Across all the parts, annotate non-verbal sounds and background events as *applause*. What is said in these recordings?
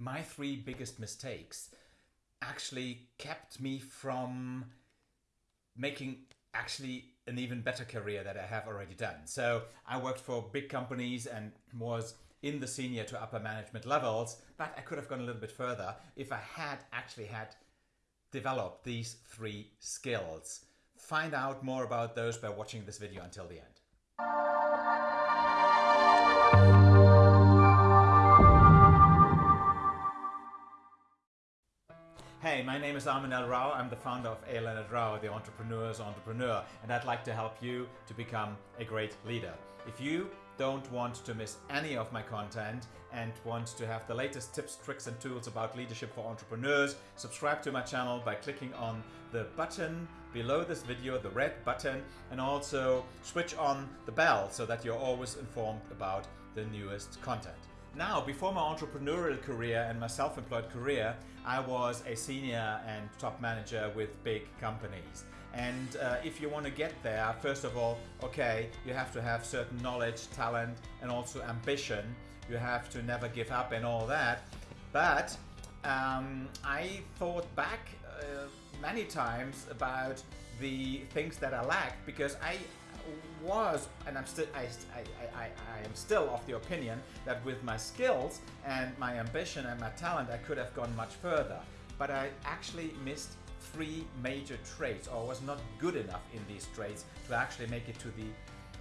my three biggest mistakes actually kept me from making actually an even better career that I have already done. So I worked for big companies and was in the senior to upper management levels, but I could have gone a little bit further if I had actually had developed these three skills. Find out more about those by watching this video until the end. Hey, my name is Armin L. Rao. I'm the founder of A. Leonard Rao, the entrepreneur's entrepreneur, and I'd like to help you to become a great leader. If you don't want to miss any of my content and want to have the latest tips, tricks, and tools about leadership for entrepreneurs, subscribe to my channel by clicking on the button below this video, the red button, and also switch on the bell so that you're always informed about the newest content. Now, before my entrepreneurial career and my self-employed career, I was a senior and top manager with big companies. And uh, if you want to get there, first of all, okay, you have to have certain knowledge, talent, and also ambition. You have to never give up and all that. But um, I thought back uh, many times about the things that I lacked because I was, and I'm still, I, I, I, I, am still of the opinion that with my skills and my ambition and my talent, I could have gone much further. But I actually missed three major traits or was not good enough in these traits to actually make it to the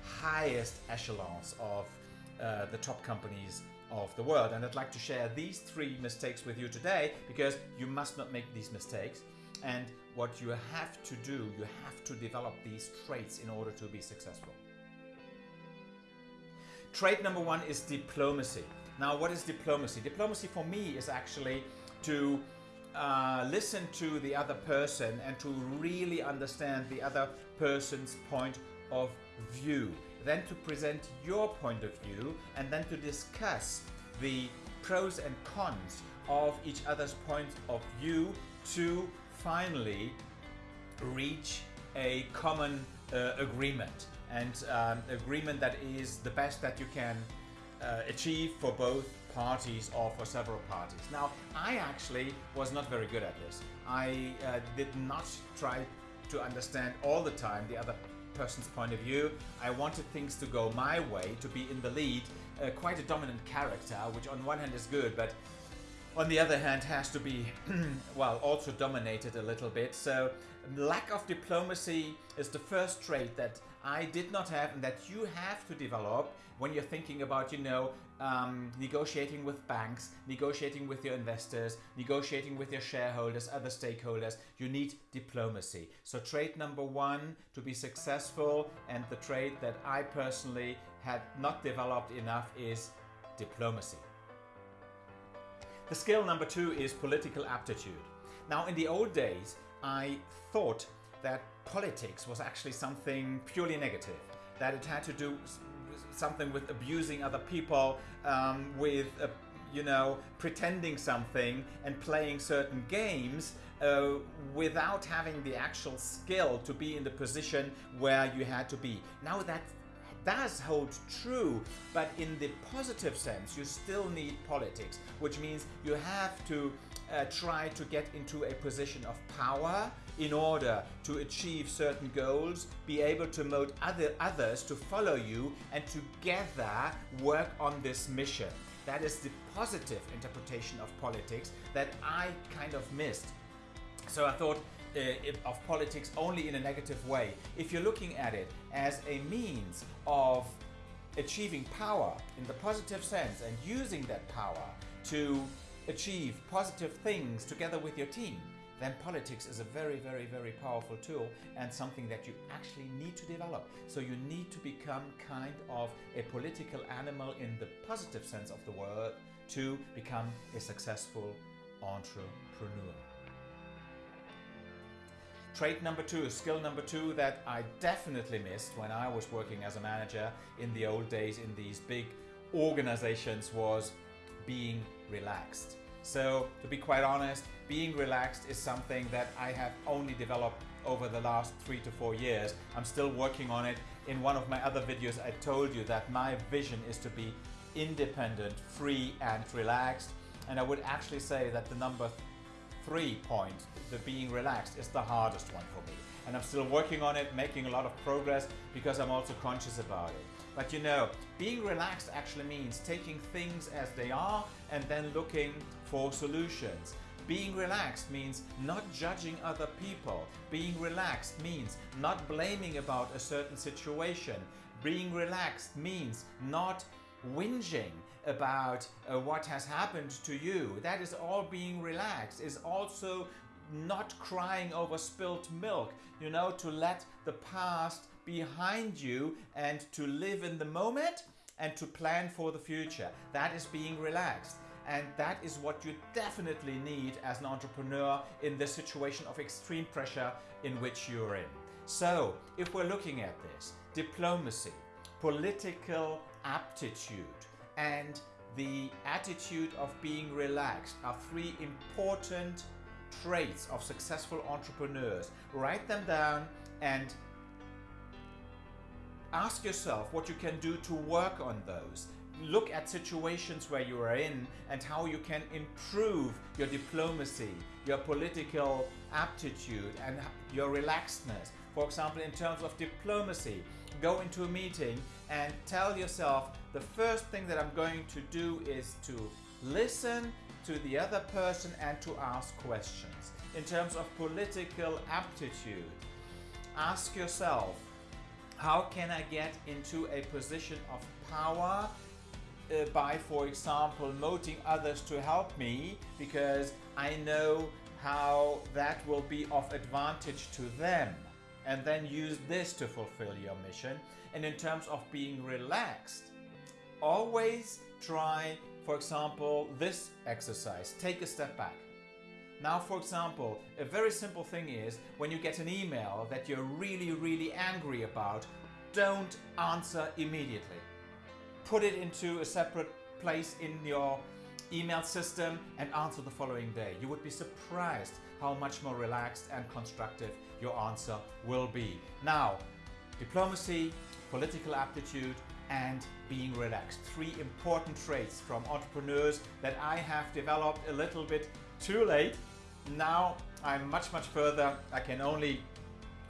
highest echelons of uh, the top companies of the world. And I'd like to share these three mistakes with you today because you must not make these mistakes. And what you have to do, you have to develop these traits in order to be successful. Trait number one is diplomacy. Now, what is diplomacy? Diplomacy for me is actually to uh, listen to the other person and to really understand the other person's point of view. Then to present your point of view and then to discuss the pros and cons of each other's point of view to finally reach a common uh, agreement and um, agreement that is the best that you can uh, achieve for both parties or for several parties. Now, I actually was not very good at this. I uh, did not try to understand all the time the other person's point of view. I wanted things to go my way, to be in the lead, uh, quite a dominant character, which on one hand is good, but on the other hand has to be, *clears throat* well, also dominated a little bit. So lack of diplomacy is the first trait that I did not have and that you have to develop when you're thinking about, you know, um, negotiating with banks, negotiating with your investors, negotiating with your shareholders, other stakeholders. You need diplomacy. So trait number one to be successful and the trait that I personally had not developed enough is diplomacy. The skill number two is political aptitude. Now in the old days, I thought that politics was actually something purely negative, that it had to do something with abusing other people, um, with, uh, you know, pretending something and playing certain games uh, without having the actual skill to be in the position where you had to be. Now that does hold true, but in the positive sense, you still need politics, which means you have to uh, try to get into a position of power in order to achieve certain goals, be able to motivate other, others to follow you, and together work on this mission. That is the positive interpretation of politics that I kind of missed. So I thought uh, of politics only in a negative way. If you're looking at it as a means of achieving power in the positive sense and using that power to achieve positive things together with your team, then politics is a very, very, very powerful tool and something that you actually need to develop. So you need to become kind of a political animal in the positive sense of the word to become a successful entrepreneur. Trait number two, skill number two that I definitely missed when I was working as a manager in the old days in these big organizations was being relaxed. So to be quite honest, being relaxed is something that I have only developed over the last three to four years. I'm still working on it. In one of my other videos, I told you that my vision is to be independent, free and relaxed. And I would actually say that the number three point, the being relaxed, is the hardest one for me. And I'm still working on it, making a lot of progress because I'm also conscious about it. But you know, being relaxed actually means taking things as they are and then looking for solutions. Being relaxed means not judging other people. Being relaxed means not blaming about a certain situation. Being relaxed means not whinging about uh, what has happened to you. That is all being relaxed. Is also not crying over spilt milk. You know, to let the past behind you and to live in the moment and to plan for the future. That is being relaxed. And that is what you definitely need as an entrepreneur in the situation of extreme pressure in which you're in. So, if we're looking at this, diplomacy, political aptitude, and the attitude of being relaxed are three important traits of successful entrepreneurs. Write them down and ask yourself what you can do to work on those. Look at situations where you are in and how you can improve your diplomacy, your political aptitude, and your relaxedness. For example, in terms of diplomacy, go into a meeting and tell yourself the first thing that I'm going to do is to listen to the other person and to ask questions. In terms of political aptitude, ask yourself how can I get into a position of power uh, by, for example, moting others to help me because I know how that will be of advantage to them and then use this to fulfill your mission. And in terms of being relaxed, always try, for example, this exercise. Take a step back. Now, for example, a very simple thing is when you get an email that you're really, really angry about, don't answer immediately. Put it into a separate place in your email system and answer the following day. You would be surprised how much more relaxed and constructive your answer will be. Now, diplomacy, political aptitude, and being relaxed. Three important traits from entrepreneurs that I have developed a little bit too late now I'm much, much further. I can only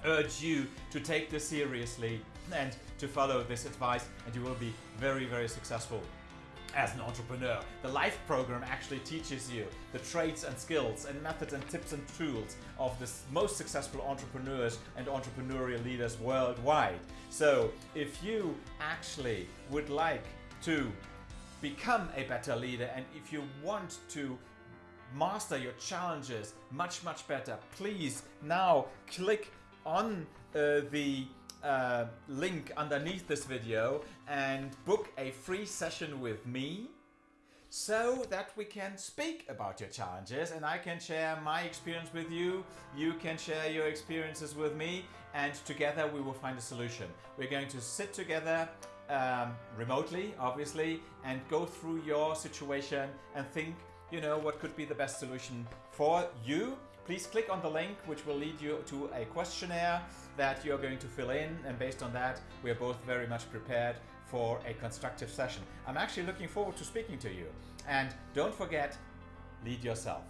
urge you to take this seriously and to follow this advice and you will be very, very successful as an entrepreneur. The LIFE program actually teaches you the traits and skills and methods and tips and tools of the most successful entrepreneurs and entrepreneurial leaders worldwide. So if you actually would like to become a better leader and if you want to master your challenges much, much better, please now click on uh, the uh, link underneath this video and book a free session with me so that we can speak about your challenges and I can share my experience with you, you can share your experiences with me and together we will find a solution. We're going to sit together um, remotely, obviously, and go through your situation and think you know what could be the best solution for you. Please click on the link which will lead you to a questionnaire that you're going to fill in and based on that we're both very much prepared for a constructive session. I'm actually looking forward to speaking to you and don't forget, lead yourself.